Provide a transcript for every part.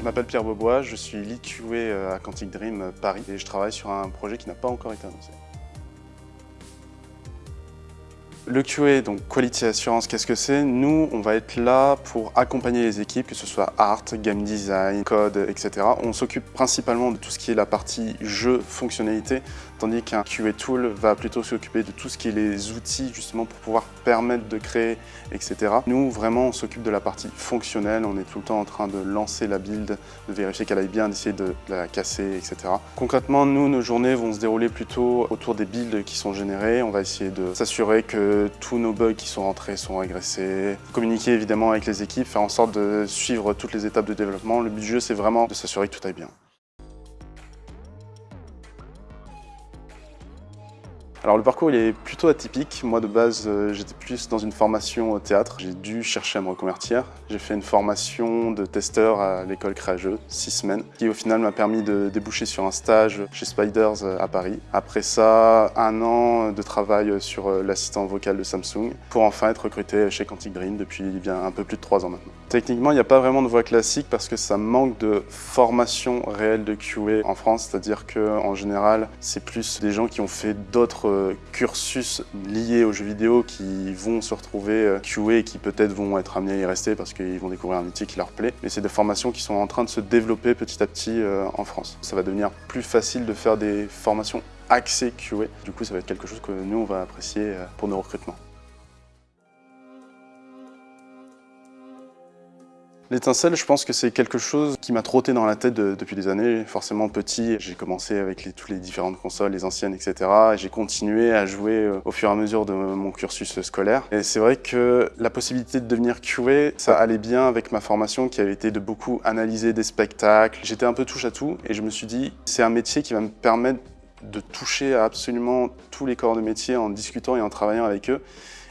Je m'appelle Pierre Beaubois, je suis lead QA à Quantic Dream Paris et je travaille sur un projet qui n'a pas encore été annoncé. Le QA, donc Quality Assurance, qu'est-ce que c'est? Nous, on va être là pour accompagner les équipes, que ce soit art, game design, code, etc. On s'occupe principalement de tout ce qui est la partie jeu, fonctionnalité, tandis qu'un QA tool va plutôt s'occuper de tout ce qui est les outils justement pour pouvoir permettre de créer, etc. Nous, vraiment, on s'occupe de la partie fonctionnelle, on est tout le temps en train de lancer la build, de vérifier qu'elle aille bien, d'essayer de la casser, etc. Concrètement, nous, nos journées vont se dérouler plutôt autour des builds qui sont générés. On va essayer de s'assurer que tous nos bugs qui sont rentrés sont régressés. Communiquer évidemment avec les équipes, faire en sorte de suivre toutes les étapes de développement. Le but du jeu, c'est vraiment de s'assurer que tout aille bien. Alors le parcours il est plutôt atypique. Moi de base euh, j'étais plus dans une formation au théâtre. J'ai dû chercher à me reconvertir. J'ai fait une formation de testeur à l'école Créageux, six semaines, qui au final m'a permis de déboucher sur un stage chez Spiders euh, à Paris. Après ça, un an de travail sur euh, l'assistant vocal de Samsung pour enfin être recruté chez Quantic Dream depuis bien un peu plus de trois ans maintenant. Techniquement il n'y a pas vraiment de voie classique parce que ça manque de formation réelle de QA en France, c'est-à-dire qu'en général c'est plus des gens qui ont fait d'autres euh, cursus liés aux jeux vidéo qui vont se retrouver euh, QA et qui peut-être vont être amenés à y rester parce qu'ils vont découvrir un métier qui leur plaît. Mais c'est des formations qui sont en train de se développer petit à petit euh, en France. Ça va devenir plus facile de faire des formations axées QA. Du coup, ça va être quelque chose que nous, on va apprécier pour nos recrutements. L'étincelle, je pense que c'est quelque chose qui m'a trotté dans la tête depuis des années. Forcément petit, j'ai commencé avec les, toutes les différentes consoles, les anciennes, etc. Et j'ai continué à jouer euh, au fur et à mesure de mon cursus scolaire. Et c'est vrai que la possibilité de devenir QA, ça allait bien avec ma formation qui avait été de beaucoup analyser des spectacles. J'étais un peu touche à tout et je me suis dit, c'est un métier qui va me permettre de toucher à absolument tous les corps de métier en discutant et en travaillant avec eux.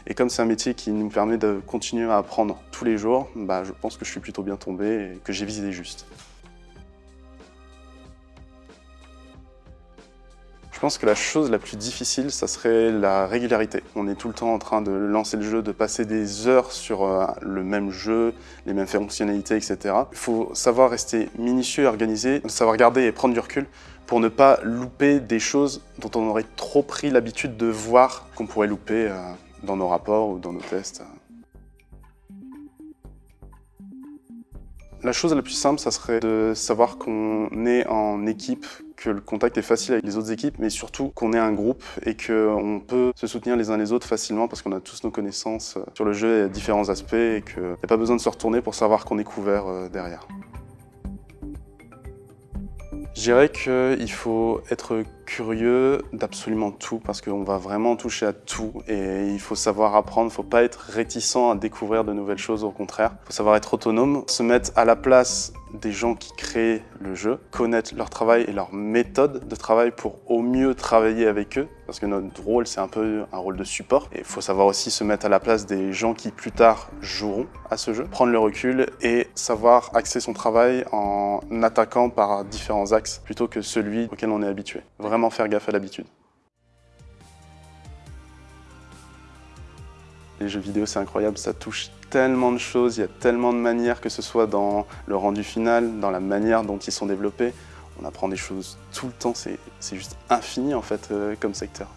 Et comme c'est un métier qui nous permet de continuer à apprendre tous les jours, bah, je pense que je suis plutôt bien tombé et que j'ai visé juste. Je pense que la chose la plus difficile, ça serait la régularité. On est tout le temps en train de lancer le jeu, de passer des heures sur euh, le même jeu, les mêmes fonctionnalités, etc. Il faut savoir rester minutieux et organisé, savoir garder et prendre du recul pour ne pas louper des choses dont on aurait trop pris l'habitude de voir qu'on pourrait louper euh, dans nos rapports ou dans nos tests. La chose la plus simple, ça serait de savoir qu'on est en équipe, que le contact est facile avec les autres équipes, mais surtout qu'on est un groupe et qu'on peut se soutenir les uns les autres facilement parce qu'on a tous nos connaissances sur le jeu et différents aspects et qu'il n'y a pas besoin de se retourner pour savoir qu'on est couvert euh, derrière. Je dirais qu'il faut être curieux d'absolument tout parce qu'on va vraiment toucher à tout et il faut savoir apprendre, il faut pas être réticent à découvrir de nouvelles choses, au contraire. Il faut savoir être autonome, se mettre à la place des gens qui créent le jeu, connaître leur travail et leur méthode de travail pour au mieux travailler avec eux, parce que notre rôle c'est un peu un rôle de support. Et il faut savoir aussi se mettre à la place des gens qui plus tard joueront à ce jeu, prendre le recul et savoir axer son travail en attaquant par différents axes plutôt que celui auquel on est habitué. Faire gaffe à l'habitude. Les jeux vidéo, c'est incroyable, ça touche tellement de choses, il y a tellement de manières, que ce soit dans le rendu final, dans la manière dont ils sont développés. On apprend des choses tout le temps, c'est juste infini en fait euh, comme secteur.